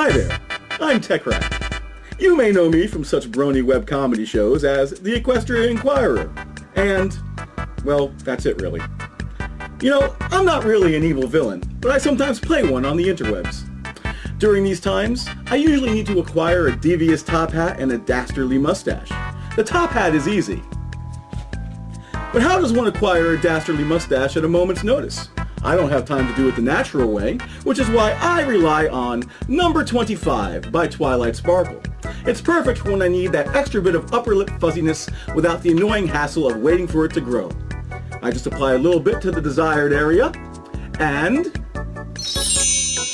Hi there, I'm TechRat. You may know me from such brony web comedy shows as The Equestria Inquirer, and, well, that's it really. You know, I'm not really an evil villain, but I sometimes play one on the interwebs. During these times, I usually need to acquire a devious top hat and a dastardly mustache. The top hat is easy. But how does one acquire a dastardly mustache at a moment's notice? I don't have time to do it the natural way, which is why I rely on Number 25 by Twilight Sparkle. It's perfect when I need that extra bit of upper lip fuzziness without the annoying hassle of waiting for it to grow. I just apply a little bit to the desired area, and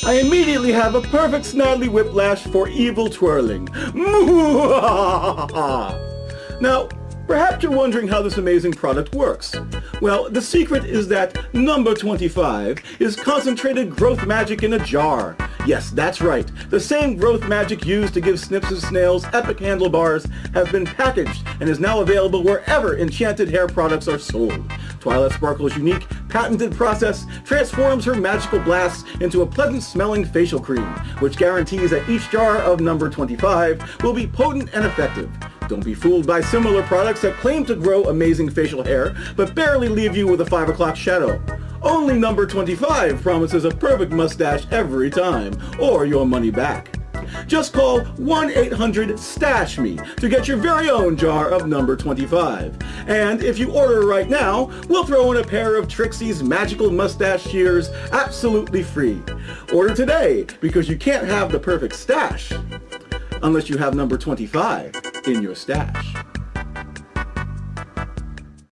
I immediately have a perfect snidely whiplash for evil twirling. now, Perhaps you're wondering how this amazing product works. Well, the secret is that number 25 is concentrated growth magic in a jar. Yes, that's right. The same growth magic used to give Snips and Snails epic handlebars have been packaged and is now available wherever enchanted hair products are sold. Twilight Sparkle's unique, patented process transforms her magical blasts into a pleasant-smelling facial cream, which guarantees that each jar of number 25 will be potent and effective. Don't be fooled by similar products that claim to grow amazing facial hair, but barely leave you with a 5 o'clock shadow. Only number 25 promises a perfect mustache every time, or your money back. Just call 1-800-STASH-ME to get your very own jar of number 25. And if you order right now, we'll throw in a pair of Trixie's magical mustache shears absolutely free. Order today, because you can't have the perfect stash unless you have number 25 in your stash.